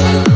you.